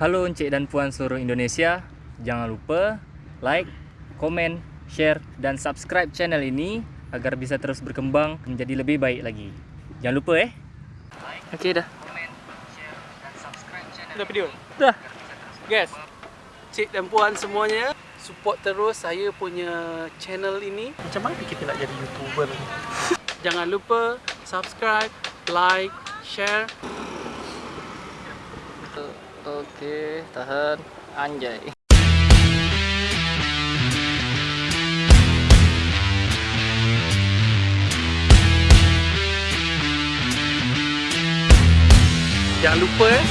Halo Encik dan Puan seluruh Indonesia, jangan lupa like, komen, share, dan subscribe channel ini agar bisa terus berkembang menjadi lebih baik lagi. Jangan lupa eh. Okey dah. Komen, share, dan subscribe channel Dah video. Dah. Guys, cik dan puan semuanya, support terus saya punya channel ini. Macam mana kita nak jadi YouTuber ni? Jangan lupa subscribe, like, share. Okey, tahan. Anjay. Jangan lupa eh.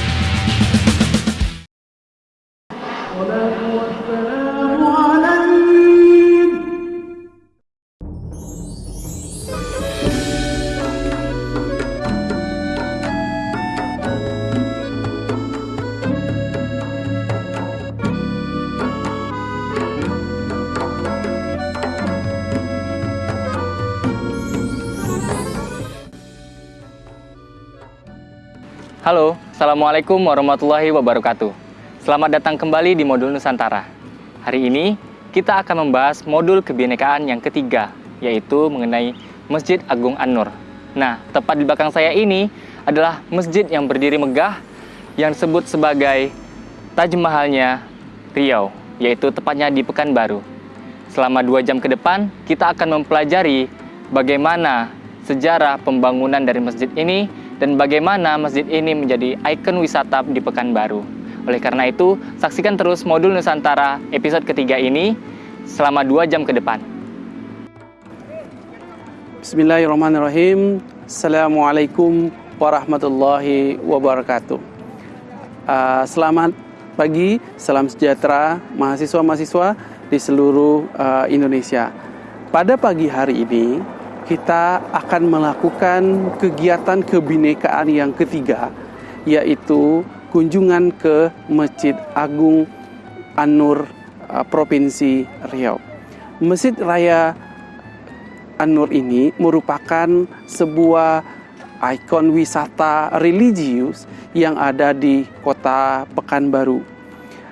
Halo, Assalamualaikum warahmatullahi wabarakatuh. Selamat datang kembali di modul Nusantara. Hari ini kita akan membahas modul kebinekaan yang ketiga, yaitu mengenai Masjid Agung An-Nur. Nah, tepat di belakang saya ini adalah masjid yang berdiri megah yang disebut sebagai Taj Mahalnya Riau, yaitu tepatnya di Pekanbaru. Selama dua jam ke depan, kita akan mempelajari bagaimana sejarah pembangunan dari masjid ini dan bagaimana masjid ini menjadi ikon wisata di Pekanbaru. Oleh karena itu, saksikan terus modul Nusantara episode ketiga ini selama dua jam ke depan. Bismillahirrahmanirrahim. Assalamualaikum warahmatullahi wabarakatuh. Uh, selamat pagi, salam sejahtera mahasiswa-mahasiswa di seluruh uh, Indonesia. Pada pagi hari ini, kita akan melakukan kegiatan kebinekaan yang ketiga, yaitu kunjungan ke Masjid Agung An-Nur uh, Provinsi Riau. Masjid Raya An-Nur ini merupakan sebuah ikon wisata religius yang ada di kota Pekanbaru.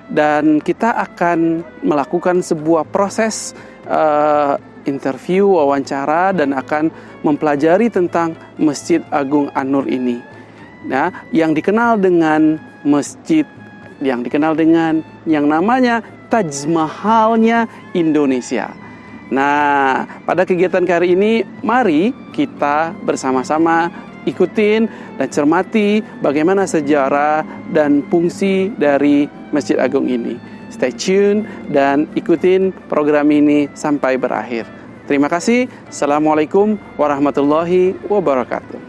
Dan kita akan melakukan sebuah proses uh, interview, wawancara, dan akan mempelajari tentang Masjid Agung An-Nur ini. Nah, yang dikenal dengan masjid, yang dikenal dengan yang namanya Taj Mahalnya Indonesia. Nah, pada kegiatan kali ini, mari kita bersama-sama ikutin dan cermati bagaimana sejarah dan fungsi dari Masjid Agung ini. Stay tune dan ikutin program ini sampai berakhir. Terima kasih. Assalamualaikum warahmatullahi wabarakatuh.